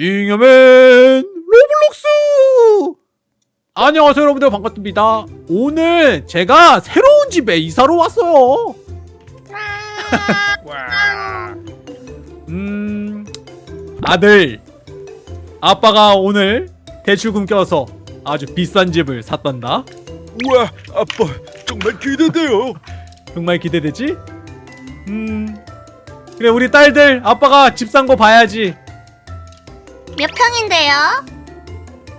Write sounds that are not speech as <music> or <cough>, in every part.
잉여맨 로블록스! 안녕하세요 여러분들. 반갑습니다. 오늘 제가 새로운 집에 이사를 왔어요. 음 아들 아빠가 오늘 대출금 껴서 아주 비싼 집을 샀단다. 우와 아빠 정말 기대돼요. 정말 기대되지? 음 그래 우리 딸들 아빠가 집 산 거 봐야지 몇 평인데요?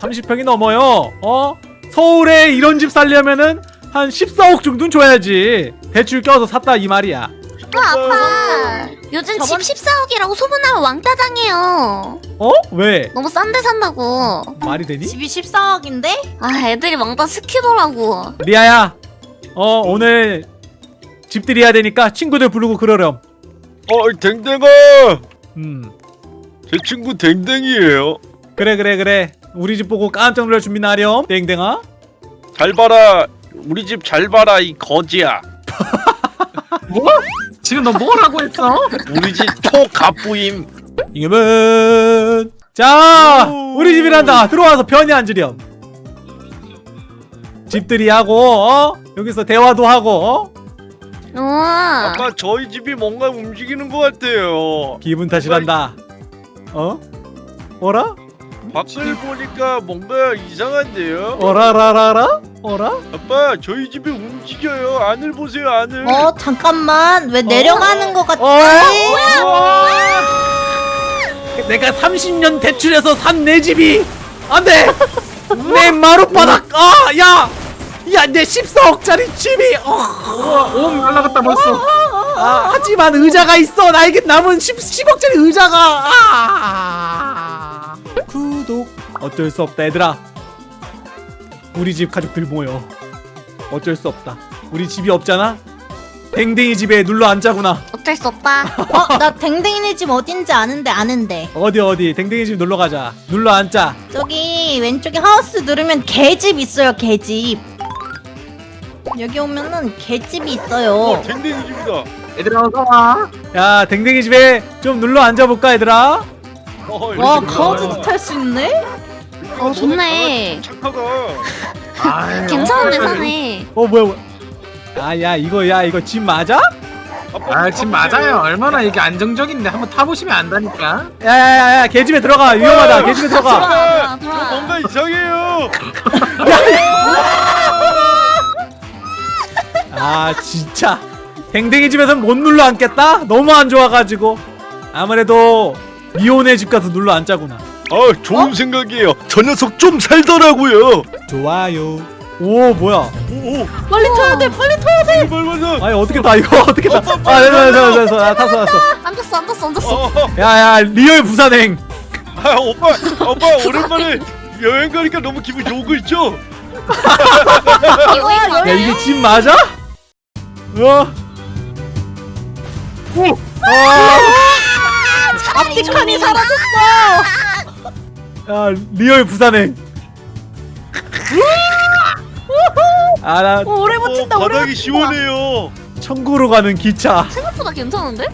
30평이 넘어요. 어? 서울에 이런 집 살려면은 한 14억 정도는 줘야지. 대출 껴서 샀다 이 말이야. 어, 아빠. 요즘 저번- 집 14억이라고 소문나면 왕따 당해요. 어? 왜? 너무 싼데 산다고. 말이 되니? 집이 14억인데? 아, 애들이 왕따 시키더라고. 리아야. 어, 오늘 집들이 해야 되니까 친구들 부르고 그러렴. 어 댕댕아 음. 제 친구 댕댕이에요 그래 그래 그래. 우리 집 보고 깜짝 놀랄 준비 나렴. 땡땡아. 잘 봐라 우리 집 잘 봐라 이 거지야 <laughs> 뭐? 지금 너 뭐라고 했어? 우리 집 초갑부임 이겨면. 자, 오. 우리 집이란다. 들어와서 편히 앉으렴. 집들이 하고 어? 여기서 대화도 하고 어? 우와. 아빠 저희 집이 뭔가 움직이는 것 같아요 기분 탓이란다. 어? 어라? 밖을 보니까 뭔가 이상한데요 어라라라라? 어라? 아빠 저희 집이 움직여요 안을 보세요 안을 어 잠깐만 왜 내려가는 것 같지? 어? 내가 30년 대출해서 산 내 집이 안돼! 내 마룻바닥! 아! 야! 야, 내 14억짜리 집이! 어. 우와, 옴 날라갔다 벌써. 아, 하지만 의자가 있어! 나에게 남은 10, 10억짜리 의자가! 아! 구독! 어쩔 수 없다, 얘들아. 우리 집 가족들 모여. 어쩔 수 없다. 우리 집이 없잖아? 댕댕이 집에 눌러 앉자구나. 어쩔 수 없다. 어? 나 댕댕이네 집 어딘지 아는데 아는데 어디 어디 댕댕이 집 놀러 가자. 눌러 앉자. 저기 왼쪽에 하우스 누르면 개집 있어요 개집 여기 오면은 개집이 있어요 어 댕댕이 집이다 얘들아 어서 와. 야 댕댕이 집에 좀 눌러 앉아볼까 얘들아? 어, 와 강아지도 탈 수 있네? 어, 좋네. 착하다 <laughs> 괜찮은데? 사네. 어 뭐야 뭐야? 아야 이거 야 이거 집 맞아? 아 지금 맞아요. 얼마나 이게 안정적인데 한번 타보시면 안다니까. 야야야야 개 집에 들어가 위험하다 개 집에 들어가. 들어와. 뭔가 이상해요 <laughs> 아 진짜 댕댕이 집에서 못 눌러 앉겠다? 너무 안 좋아가지고 아무래도 미호네 집 가서 눌러 앉자구나. 아 좋은 생각이에요 저 녀석 좀 살더라고요 좋아요. 오 뭐야? 오오 빨리 타야 돼 빨리 타야 돼 빨리 아니 어떻게 타 이거 어떻게 타? 아 됐어 됐어 됐어 나 탔어 탔어. 앉았어, 앉았어, 앉았어. 어, 야야 real 부산행. 아 오빠 오빠 오랜만에 여행 가니까 너무 기분 좋은 거 있죠? <laughs> 이거, 이거. 야 이게 집 맞아? 어? 오! 아, 앞뒤 칸이 사라졌어 야 real 부산행. 아나 오, 오래 어, 버틴다 오래 바닥이 버틴다 시원해요 천국으로 가는 기차. 생각보다 괜찮은데?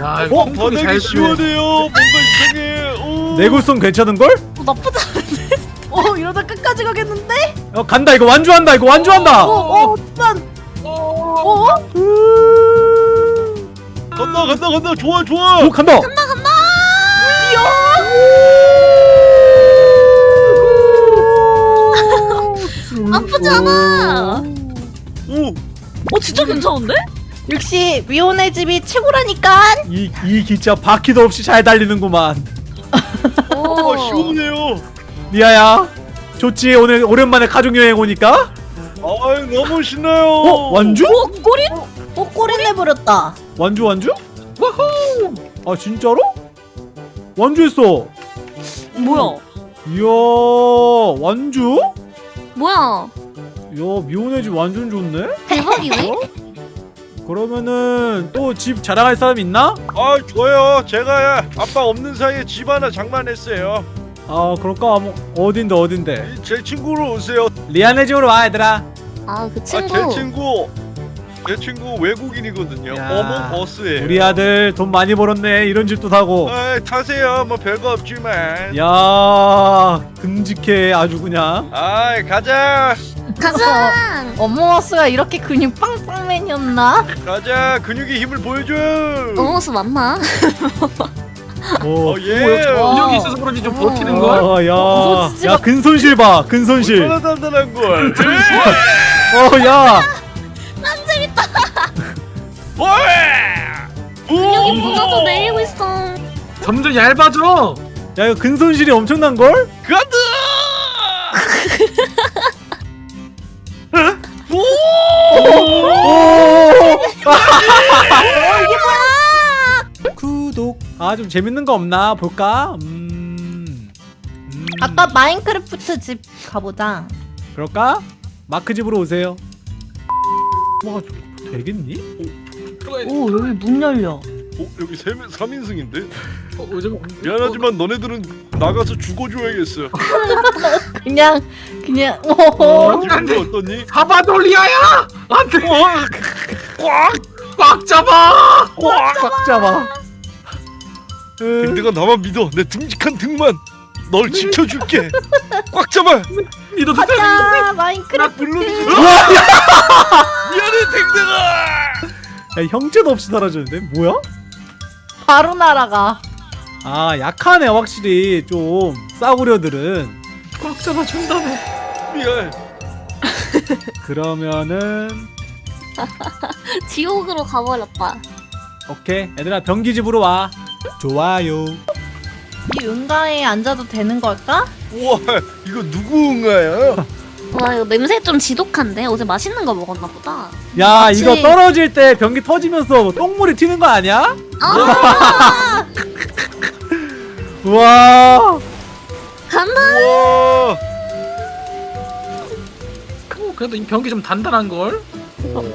야, 어? 바닥이 시원해. 시원해요 뭔가 이상해 오. 내구성 괜찮은 걸? 어, 나쁘지 않은데? 어 이러다 끝까지 가겠는데? 어 간다 이거 완주한다 이거 완주한다. 어어 난 어? 간다 간다 간다 좋아 좋아 오 간다. 나쁘지 않아. 오 어, 진짜 괜찮은데? 역시 위온의 집이 최고라니까 이, 이 기차 바퀴도 없이 잘 달리는구만. 어, 시원해요 리아야, 좋지 오늘 오랜만에 가족 여행 오니까. 아 너무 신나요 어 완주? 어 꼬리? 어 꼬리 내버렸다 완주 완주? 와호! 아 진짜로? 완주했어. 뭐야? 이야 완주? 뭐야? 이야 미혼의 집 완전 좋네. 대박이네? 어? 그러면은 또 집 자랑할 사람 있나? 아 좋아요 제가 아빠 없는 사이에 집 하나 장만했어요 아 그럴까? 뭐 어딘데 어딘데? 제 친구로 오세요 리안의 집으로 와 얘들아. 아, 그아 친구. 제 친구 제 친구 외국인이거든요. 야, 어몽 버스에. 우리 아들 돈 많이 벌었네 이런 집도 사고 아, 타세요. 뭐 별거 없지만. 야 듬직해 아주 그냥 아, 가자. 가자. <laughs> 어머머스가 이렇게 근육 빵빵맨이었나? 가자. 근육의 힘을 보여줘. 어머스 맞나? 오, 어, 예. 근육이 있어서 그런지 좀 버티는 걸. 어, 야, 어머, 야 근손실 봐 근손실 단단한 걸. 어, 야, 여기 문어도 내리고 있어. 점점 얇아져. 야 이거 근손실이 엄청난 걸? 가드. 구독. 아 좀 재밌는 거 없나 볼까? 음, 음, 아까 마인크래프트 집 가보자. 그럴까? 마크 집으로 오세요. 와 저- 되겠니? 돼. 오 여기 문 열려. 어, 여기 세 3인승인데? 어, 요즘 미안하지만 너네들은 나가서 죽어줘야겠어. <laughs> 그냥 그냥 어, 오. 기분이 어떠니? 사바돌리아야. 안돼. 꽉! 꽉 잡아. 꽉 잡아. 으, 댕댕아 나만 믿어. 내 듬직한 등만 널 지켜줄게. 꽉 잡아. 믿어도 돼. 가자 마인크래프트. <laughs> 미안해 댕댕아. 야, 형제도 없이 사라졌는데 뭐야? 바로 날아가. 아 약하네 확실히 좀 싸구려들은. 꽉 잡아 준다며. 미안. <laughs> 그러면은 <laughs> 지옥으로 가버렸다. 오케이 얘들아 변기 집으로 와. 좋아요. 이 응가에 앉아도 되는 걸까? 우와 이거 누구 응아야? <laughs> 와 이거 냄새 좀 지독한데 어제 맛있는 거 먹었나 보다. 야 맞지? 이거 떨어질 때 변기 터지면서 똥물이 튀는 거 아니야? 아 <laughs> 우와. 간다. 우와. 어, 그래도 이 변기 좀 단단한 걸.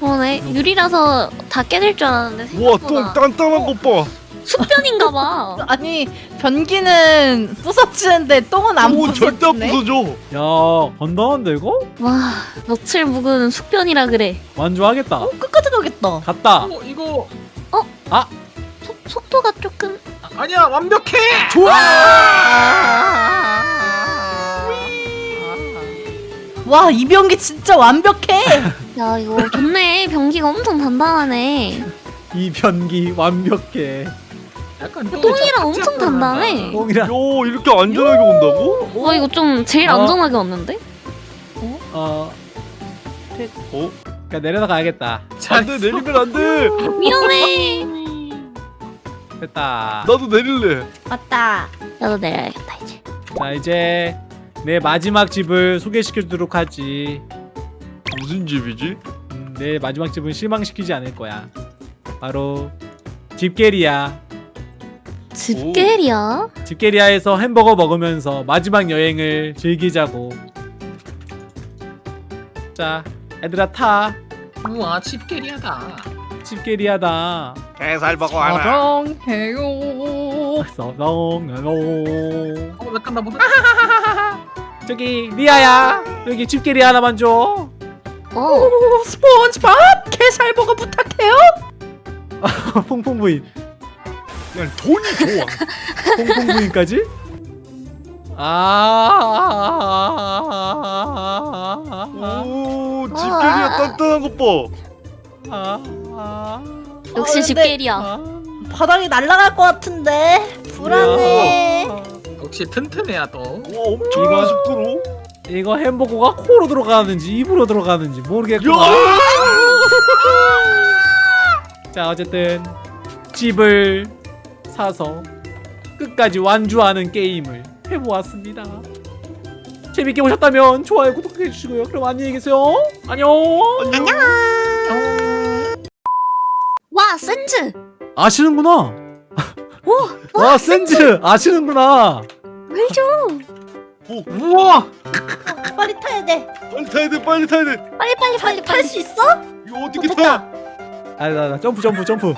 그러네 유리라서 다 깨질 줄 알았는데 우와 똥 생각보다 단단한 것 봐. 숲변인가 봐. <laughs> 아니 변기는 부서지는데 똥은 안오 절대 안 부서지네. 부서져. 야 건강한데 이거? 와 며칠 묵은 숲변이라 그래. 완주하겠다. 끝까지 가겠다. 갔다. 어, 이거 속, 속도가 조금 아니야 완벽해. 와이 변기 진짜 완벽해. <laughs> 야 이거 좋네 변기가 엄청 단단하네. 이 변기 완벽해. 약간 똥이랑 엄청 단단해. 똥이랑 요 이렇게 안전하게 온다고? 와 이거 좀 제일 어. 안전하게 왔는데? 어. 어? 그냥 내려서 가야겠다. 안돼 내리면 안돼. 위험해. <laughs> 됐다. 나도 내릴래. 맞다. 나도 내려야겠다 이제. 자 이제 내 마지막 집을 소개시켜주도록 하지. 무슨 집이지? 음, 내 마지막 집은 실망시키지 않을 거야. 바로 집게리야. 집게리야? 집게리아에서 햄버거 먹으면서 마지막 여행을 즐기자고. 자, 얘들아 타. 우와 집게리하다. 집게리아다. 게살 먹어 사랑해요. 서렁 어 약간 나보다. <laughs> 저기 리아야. 여기 집게리아 하나만 줘. 어. 오, 스폰지밥 게살버거 부탁해요. <laughs> 퐁퐁 부인. 돈이 좋아. <laughs> 퐁퐁 부인까지? 아. 오 집게리야 단단한 것 봐. 아. 아. 역시 어, 근데- 집게리야. 아. 바닥이 날아갈 것 같은데 불안해. 역시 튼튼해야 또. 와 엄청난 속도로. 이거 햄버거가 코로 들어가는지 입으로 들어가는지 모르겠고. 야! 자 어쨌든 집을 사서 끝까지 완주하는 게임을 해보았습니다. 재밌게 보셨다면 좋아요 구독해 주시고요. 그럼 안녕히 계세요. 안녕. 안녕. 와 샌즈. 아시는구나. <laughs> 와 샌즈 아시는구나. 알죠. 우와. 빨리 타야 돼. 빨리 타야 돼 빨리 타야 돼. 빨리 빨리 빨리 탈. 수 있어? 이거 어떻게 됐다. 타? 아 나 나 점프 점프 점프.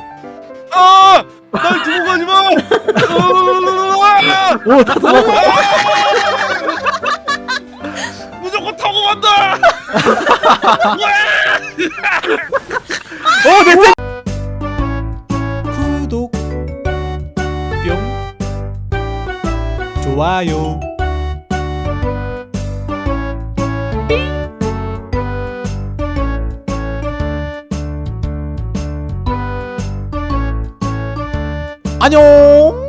아! 날 두고 가지 마! 아! 오 타서 가. <laughs> 무조건 타고 간다! 어 됐어 구독 뿅 좋아요 안녕